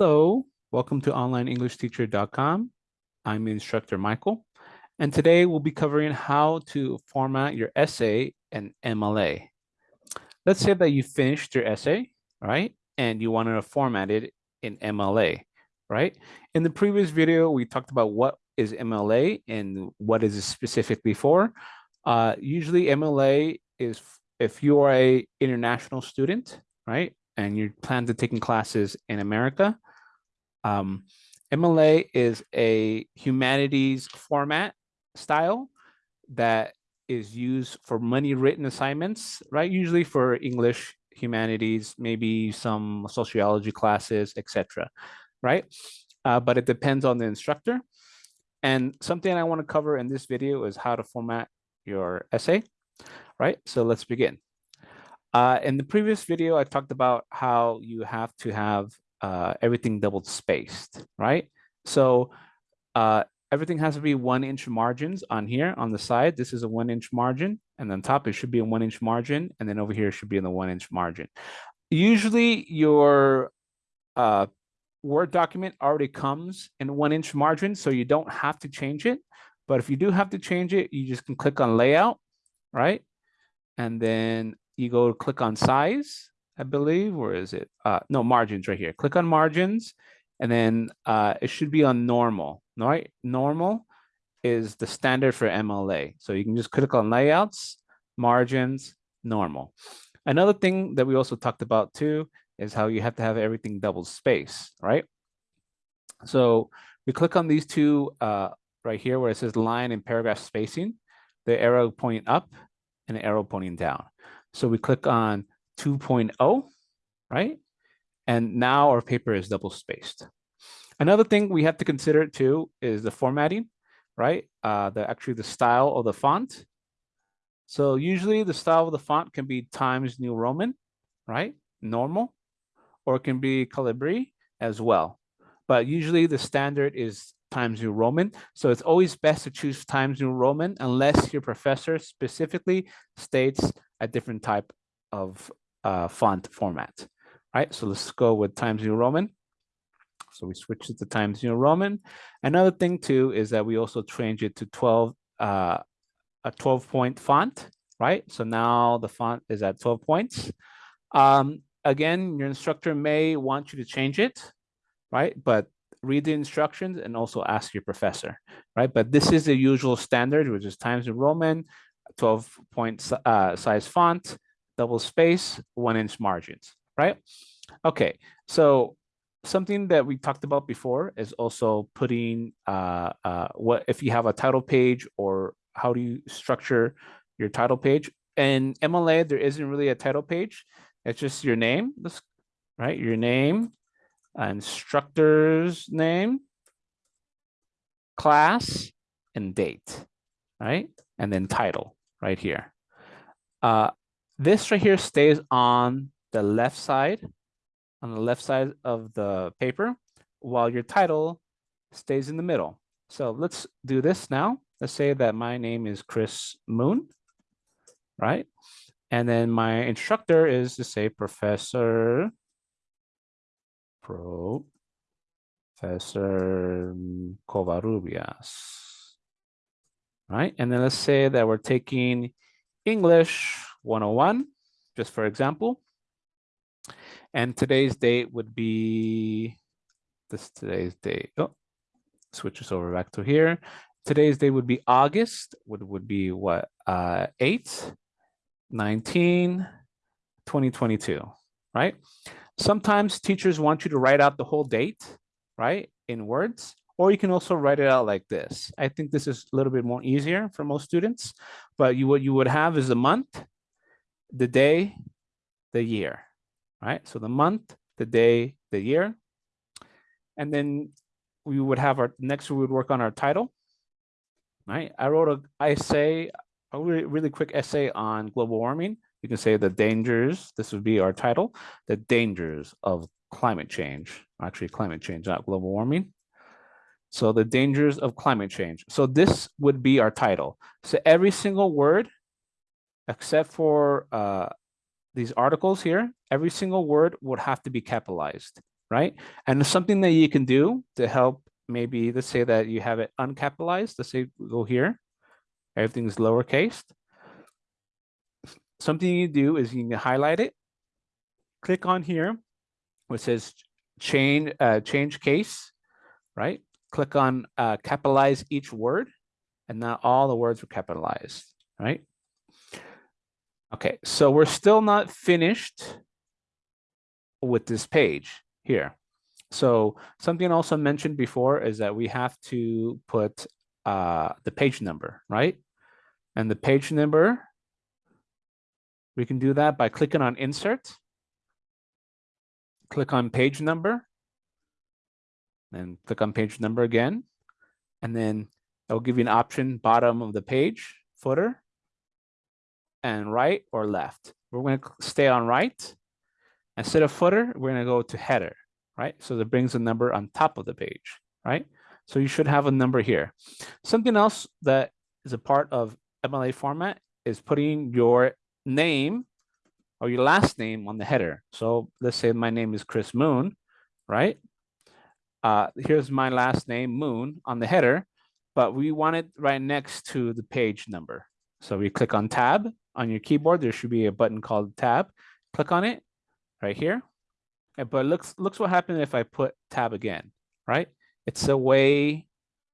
Hello, welcome to onlineenglishteacher.com. I'm instructor Michael, and today we'll be covering how to format your essay and MLA. Let's say that you finished your essay, right? And you wanted to format it in MLA, right? In the previous video, we talked about what is MLA and what is it specifically for. Uh, usually MLA is if you are a international student, right? And you plan to taking classes in America, um, MLA is a humanities format style that is used for many written assignments, right? Usually for English, humanities, maybe some sociology classes, etc. right? Uh, but it depends on the instructor. And something I want to cover in this video is how to format your essay, right? So let's begin. Uh, in the previous video, I talked about how you have to have uh, everything double spaced, right? So uh, everything has to be one inch margins on here on the side. This is a one inch margin and then top it should be a one inch margin. And then over here it should be in the one inch margin. Usually your uh, Word document already comes in one inch margin, so you don't have to change it. But if you do have to change it, you just can click on layout, right? And then you go click on size I believe. or is it? Uh, no, margins right here. Click on margins, and then uh, it should be on normal, right? Normal is the standard for MLA. So you can just click on layouts, margins, normal. Another thing that we also talked about too is how you have to have everything double space, right? So we click on these two uh, right here where it says line and paragraph spacing, the arrow pointing up and the arrow pointing down. So we click on 2.0, right? And now our paper is double spaced. Another thing we have to consider too is the formatting, right? Uh, the actually the style of the font. So usually the style of the font can be Times New Roman, right? Normal, or it can be Calibri as well. But usually the standard is Times New Roman. So it's always best to choose Times New Roman unless your professor specifically states a different type of uh, font format, right? So let's go with Times New Roman. So we switch it to Times New Roman. Another thing too is that we also change it to 12, uh, a 12 point font, right? So now the font is at 12 points. Um, again, your instructor may want you to change it, right? But read the instructions and also ask your professor, right? But this is the usual standard, which is Times New Roman, 12 point uh, size font, double space, one inch margins, right? Okay, so something that we talked about before is also putting uh, uh, what if you have a title page or how do you structure your title page? In MLA, there isn't really a title page. It's just your name, right? Your name, instructor's name, class, and date, right? And then title right here. Uh, this right here stays on the left side, on the left side of the paper, while your title stays in the middle. So let's do this now. Let's say that my name is Chris Moon, right? And then my instructor is to say Professor, Professor Covarrubias, right? And then let's say that we're taking English 101, just for example. And today's date would be this today's date. Oh, switches over back to here. Today's date would be August, would, would be what, uh, 8, 19, 2022, right? Sometimes teachers want you to write out the whole date, right, in words, or you can also write it out like this. I think this is a little bit more easier for most students, but you what you would have is a month, the day, the year, right? So the month, the day, the year. And then we would have our, next we would work on our title, right? I wrote a, I say a really, really quick essay on global warming. You can say the dangers, this would be our title, the dangers of climate change, actually climate change, not global warming. So the dangers of climate change. So this would be our title. So every single word except for uh, these articles here, every single word would have to be capitalized, right? And something that you can do to help maybe, let's say that you have it uncapitalized, let's say go here, everything's lowercase. Something you do is you can highlight it, click on here, which says change, uh, change case, right? Click on uh, capitalize each word, and now all the words are capitalized, right? Okay, so we're still not finished with this page here. So something also mentioned before is that we have to put uh, the page number, right? And the page number, we can do that by clicking on insert, click on page number, and click on page number again. And then it'll give you an option bottom of the page, footer, and right or left. We're going to stay on right. Instead of footer, we're going to go to header, right? So that brings a number on top of the page, right? So you should have a number here. Something else that is a part of MLA format is putting your name or your last name on the header. So let's say my name is Chris Moon, right? Uh, here's my last name, Moon, on the header, but we want it right next to the page number. So we click on tab on your keyboard. There should be a button called tab. Click on it right here. But looks looks what happened if I put tab again, right? It's away,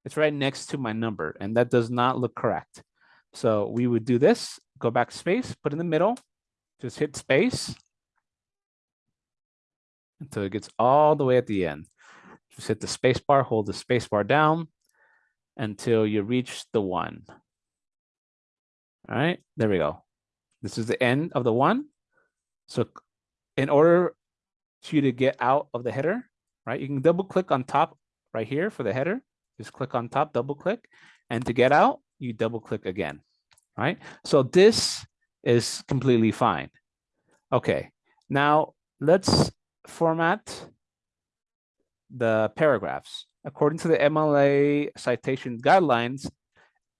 it's right next to my number, and that does not look correct. So we would do this, go back space, put in the middle, just hit space until it gets all the way at the end. Just hit the space bar, hold the space bar down until you reach the one. All right, there we go. This is the end of the one. So in order to you to get out of the header, right, you can double click on top right here for the header. Just click on top, double click. And to get out, you double click again, right? So this is completely fine. Okay, now let's format the paragraphs. According to the MLA citation guidelines,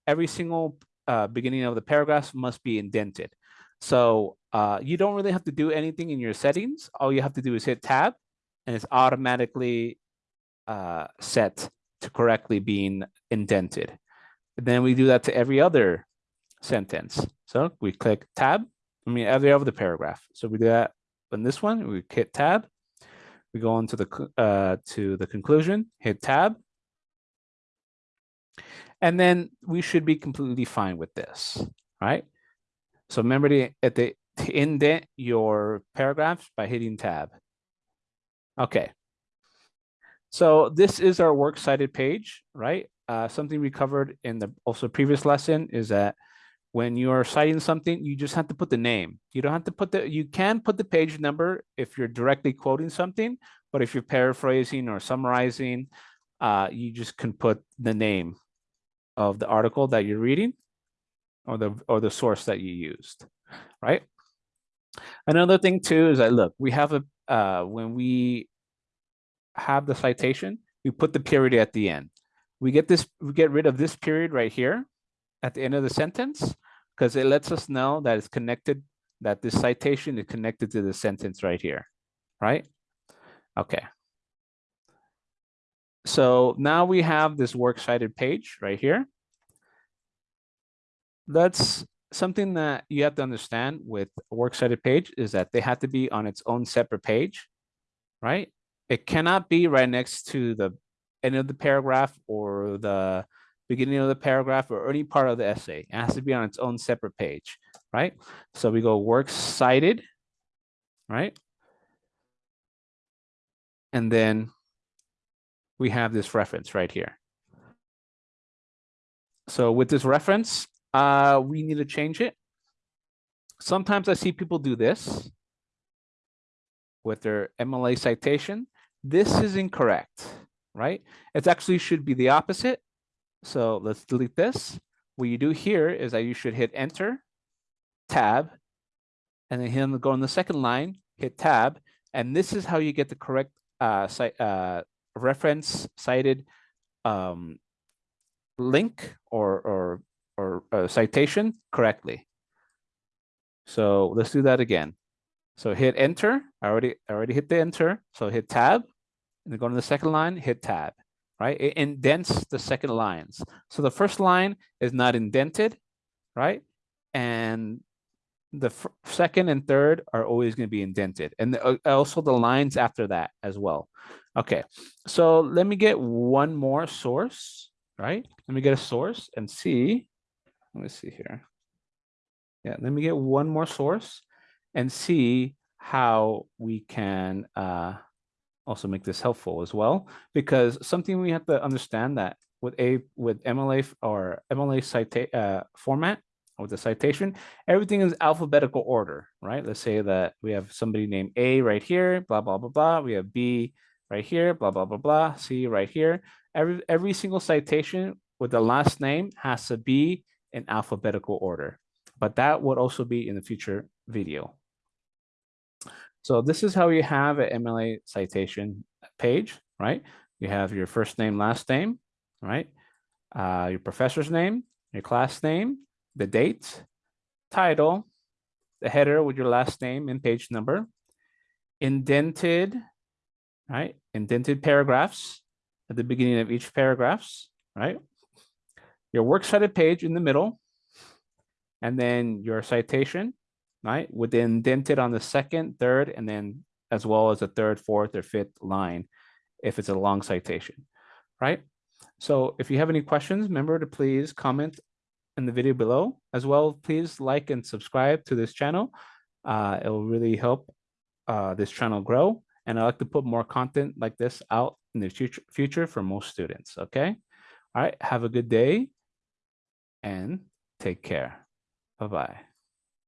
every single uh, beginning of the paragraphs must be indented. So uh, you don't really have to do anything in your settings. All you have to do is hit tab and it's automatically uh, set to correctly being indented. And then we do that to every other sentence. So we click tab, I mean every other paragraph. So we do that on this one, we hit tab, we go on to the, uh, to the conclusion, hit tab, and then we should be completely fine with this, right? So remember to, at the, to indent your paragraphs by hitting tab. Okay. So this is our works cited page, right? Uh, something we covered in the also previous lesson is that when you are citing something, you just have to put the name. You don't have to put the, you can put the page number if you're directly quoting something, but if you're paraphrasing or summarizing, uh, you just can put the name of the article that you're reading or the or the source that you used, right? Another thing too is that look, we have a uh, when we have the citation, we put the period at the end. We get this, we get rid of this period right here at the end of the sentence because it lets us know that it's connected, that this citation is connected to the sentence right here, right? Okay. So now we have this works cited page right here. That's something that you have to understand with works cited page is that they have to be on its own separate page, right? It cannot be right next to the end of the paragraph or the beginning of the paragraph or any part of the essay. It has to be on its own separate page, right? So we go works cited, right? And then we have this reference right here. So with this reference, uh, we need to change it. Sometimes I see people do this with their MLA citation. This is incorrect, right? It actually should be the opposite. So let's delete this. What you do here is that you should hit enter, tab, and then hit go on the second line, hit tab, and this is how you get the correct uh, site, uh, reference cited um, link or, or, or uh, citation correctly. So let's do that again. So hit enter. I already, I already hit the enter. So hit tab and then go to the second line, hit tab, right? It indents the second lines. So the first line is not indented, right? And the second and third are always going to be indented. And the, uh, also the lines after that as well. Okay, so let me get one more source, right? Let me get a source and see. Let me see here. Yeah, let me get one more source and see how we can uh, also make this helpful as well. Because something we have to understand that with a with MLA or MLA cita uh, format with the citation, everything is alphabetical order, right? Let's say that we have somebody named A right here, blah, blah, blah, blah. We have B right here, blah, blah, blah, blah, C right here. Every, every single citation with the last name has to be in alphabetical order, but that would also be in the future video. So this is how you have an MLA citation page, right? You have your first name, last name, right? Uh, your professor's name, your class name, the date, title, the header with your last name and page number, indented, right? Indented paragraphs at the beginning of each paragraphs, right? Your works cited page in the middle, and then your citation, right? With the indented on the second, third, and then as well as the third, fourth, or fifth line, if it's a long citation, right? So if you have any questions, remember to please comment in the video below. As well, please like and subscribe to this channel. Uh, it will really help uh, this channel grow. And I like to put more content like this out in the future, future for most students, okay? All right, have a good day and take care. Bye-bye.